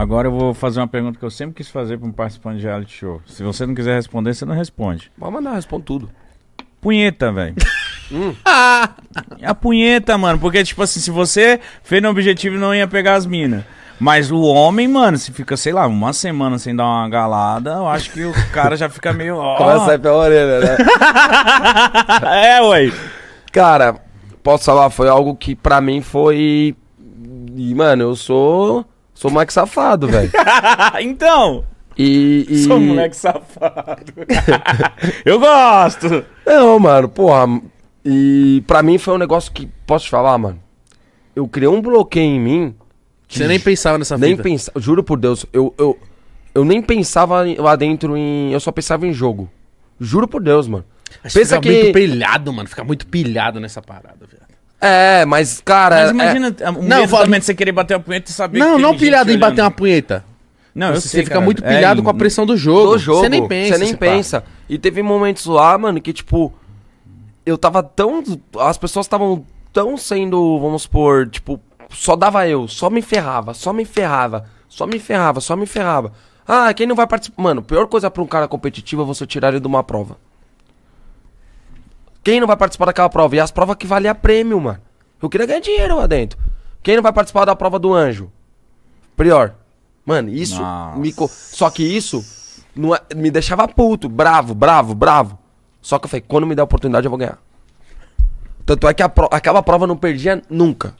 Agora eu vou fazer uma pergunta que eu sempre quis fazer pra um participante de reality show. Se você não quiser responder, você não responde. Pode mandar, responde tudo. Punheta, velho. A punheta, mano, porque, tipo assim, se você fez no objetivo, não ia pegar as minas. Mas o homem, mano, se fica, sei lá, uma semana sem dar uma galada, eu acho que o cara já fica meio. ó. Começa a sair pela orelha, né? é, ué. Cara, posso falar, foi algo que pra mim foi. E, mano, eu sou. Sou moleque safado, velho. então, E, e. sou um moleque safado. eu gosto. Não, mano, porra. E pra mim foi um negócio que. Posso te falar, mano? Eu criei um bloqueio em mim. Você nem pensava nessa nem fita. pensava. Juro por Deus, eu, eu, eu nem pensava lá dentro em. Eu só pensava em jogo. Juro por Deus, mano. Acho Pensa fica que- muito pilhado, mano. Fica muito pilhado nessa parada, velho. É, mas, cara. Mas é- imagina um Não, medo fala- também de você querer bater a punheta e saber Não, que não pilhado em olhando. bater uma punheta. Não, eu você sei, fica cara. muito É, pilhado em- com a pressão do jogo. do jogo. Você nem pensa. Você nem se pá. pensa. E teve momentos lá, mano, que tipo. Eu tava tão. As pessoas estavam tão sendo, vamos supor, tipo, só dava eu, só me ferrava, só me ferrava, só me ferrava, só me ferrava. Ah, quem não vai participar. Mano, pior coisa pra um cara competitivo é você tirar ele de uma prova. Quem não vai participar daquela prova? E as provas que valia prêmio, mano. Eu queria ganhar dinheiro lá dentro. Quem não vai participar da prova do anjo? Prior. Mano, isso Nossa. me. co- Só que isso não é- me deixava puto, bravo, bravo, bravo. Só que eu falei, quando me der a oportunidade eu vou ganhar. Tanto é que pro- aquela prova eu não perdia nunca.